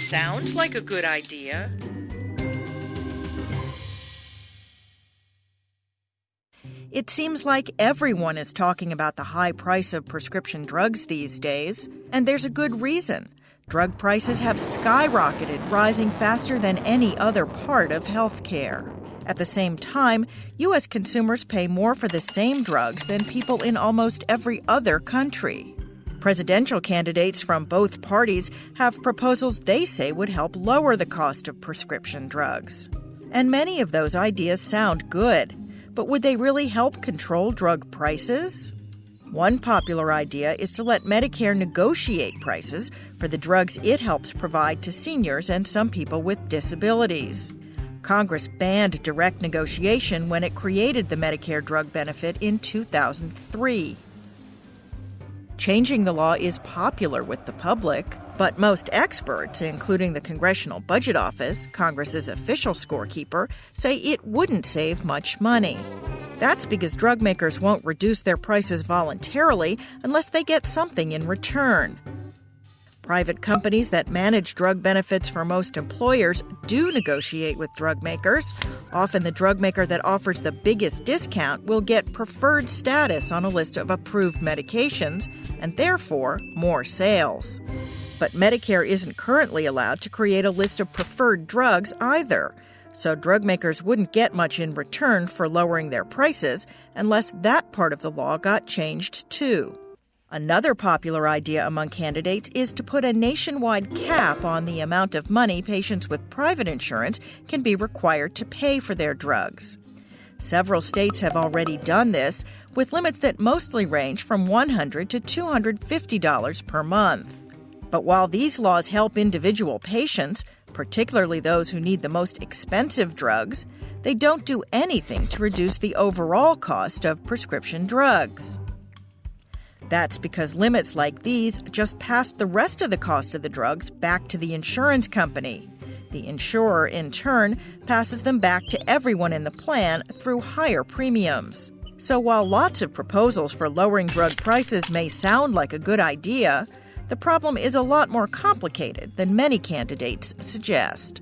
sounds like a good idea. It seems like everyone is talking about the high price of prescription drugs these days, and there's a good reason. Drug prices have skyrocketed, rising faster than any other part of healthcare. At the same time, U.S. consumers pay more for the same drugs than people in almost every other country. Presidential candidates from both parties have proposals they say would help lower the cost of prescription drugs. And many of those ideas sound good. But would they really help control drug prices? One popular idea is to let Medicare negotiate prices for the drugs it helps provide to seniors and some people with disabilities. Congress banned direct negotiation when it created the Medicare drug benefit in 2003. Changing the law is popular with the public, but most experts, including the Congressional Budget Office, Congress's official scorekeeper, say it wouldn't save much money. That's because drug makers won't reduce their prices voluntarily unless they get something in return. Private companies that manage drug benefits for most employers do negotiate with drug makers. Often, the drug maker that offers the biggest discount will get preferred status on a list of approved medications and therefore more sales. But Medicare isn't currently allowed to create a list of preferred drugs either. So, drug makers wouldn't get much in return for lowering their prices unless that part of the law got changed too. Another popular idea among candidates is to put a nationwide cap on the amount of money patients with private insurance can be required to pay for their drugs. Several states have already done this, with limits that mostly range from $100 to $250 per month. But while these laws help individual patients, particularly those who need the most expensive drugs, they don't do anything to reduce the overall cost of prescription drugs. That's because limits like these just pass the rest of the cost of the drugs back to the insurance company. The insurer, in turn, passes them back to everyone in the plan through higher premiums. So while lots of proposals for lowering drug prices may sound like a good idea, the problem is a lot more complicated than many candidates suggest.